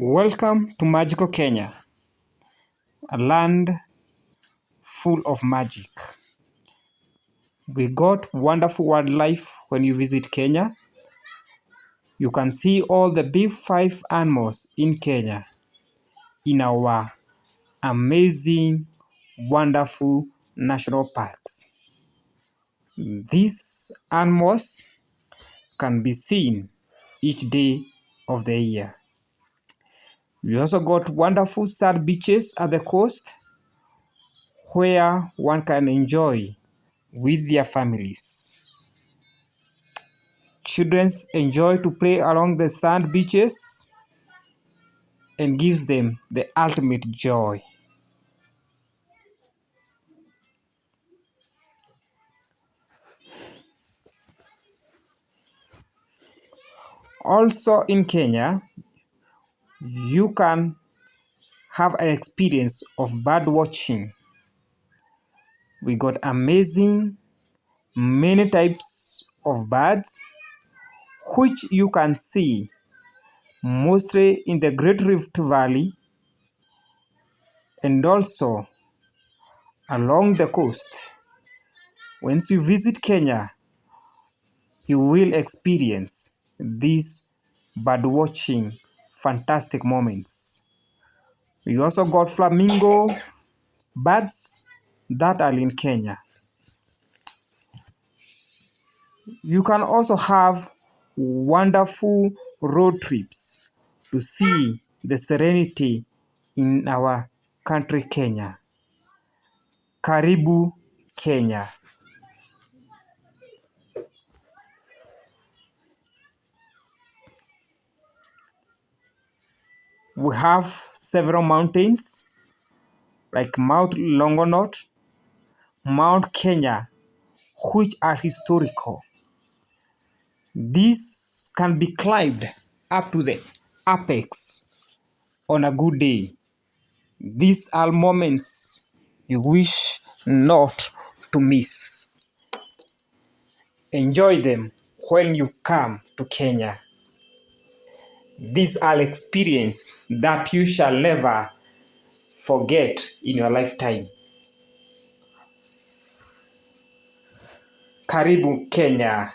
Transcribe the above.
Welcome to magical Kenya, a land full of magic. We got wonderful wildlife when you visit Kenya. You can see all the big five animals in Kenya in our amazing, wonderful national parks. These animals can be seen each day of the year. We also got wonderful sand beaches at the coast where one can enjoy with their families. Children enjoy to play along the sand beaches and gives them the ultimate joy. Also in Kenya, you can have an experience of bird watching. We got amazing many types of birds which you can see mostly in the Great Rift Valley and also along the coast. Once you visit Kenya, you will experience this bird watching fantastic moments. We also got flamingo birds that are in Kenya. You can also have wonderful road trips to see the serenity in our country Kenya. Karibu Kenya. We have several mountains like Mount Longonot, Mount Kenya, which are historical. These can be climbed up to the apex on a good day. These are moments you wish not to miss. Enjoy them when you come to Kenya. These are experiences that you shall never forget in your lifetime. Karibu Kenya.